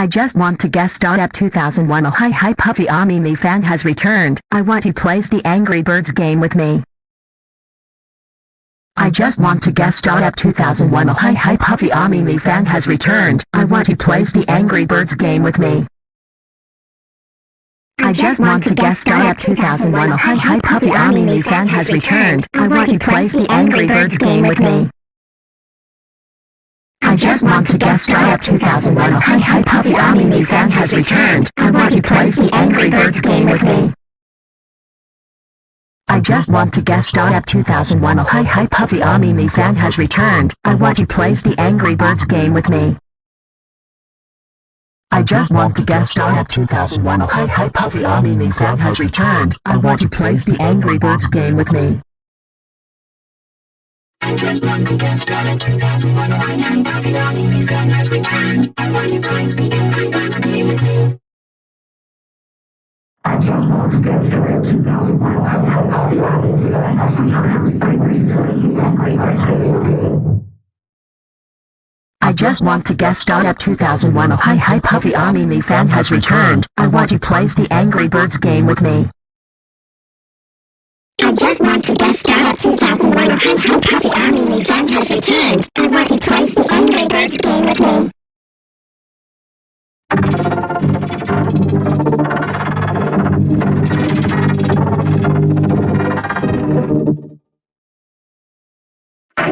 I just want to star at 2001 Oh hi hi Puffy Ami me fan has returned. I want he plays the Angry Birds game with me. I just want to star at 2001 Oh hi hi Puffy Ami me fan has returned. I want he plays the Angry Birds game with me. I just want to star at 2001 Oh hi hi Puffy Ami me fan has returned. I want he plays the Angry Birds game with me. I just want to guest star at 2001 Oh hi hi Puffy Ami me fan has returned. I want to play the Angry Birds game with me. I just want to guest star at 2001 Oh hi hi Puffy Ami me fan has returned. I want to play the Angry Birds game with me. I just want to guest star at 2001 Oh hi hi Puffy Ami me fan has returned. I want to play the Angry Birds game with me. I just want to get started 2001 I am Puffy Army, me has returned I want to play the Angry Birds game with me I just want to get started 2001 I am Puffy Army, me fan has returned I want to play the Angry Birds game with me I just want to guest at 2001 Oh hi hi Puffy Ami me fan has returned. I want he plays the Angry Birds game with me. I just want to guest star 2001 Oh hi hi Puffy Army, me fan has returned. I want to the Angry Birds game with me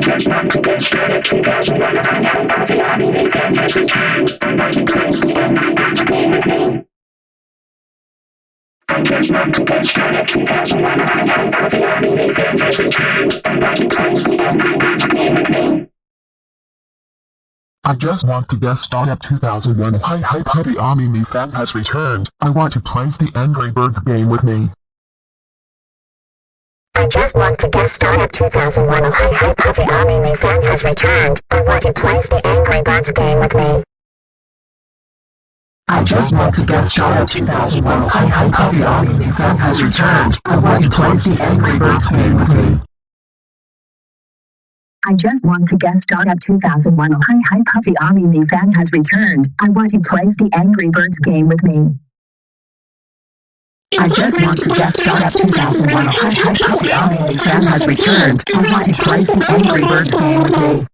just want to get started 2001 I am Puffy Army, fan has returned to the Angry Birds game with me. I just to get started 2001 I am I just want to guest star at 2001 Hi Hi Puppy Ami me fan has returned. I want to play the Angry Birds game with me. I just want to guest star at 2001 Oh hi hi Army, me fan has returned I want to play the Angry Birds game with me I just want to guest star at 2001 Oh hi hi Puffy Ami fan has returned. I want he plays the Angry Birds game with me. I just want to guest star at 2001 Oh hi hi Puffy Ami fan has returned. I want he plays the Angry Birds game with me. I just want to guest star at 2001 Oh hi hi Puffy Ami fan has returned. I want he plays the Angry Birds game with me.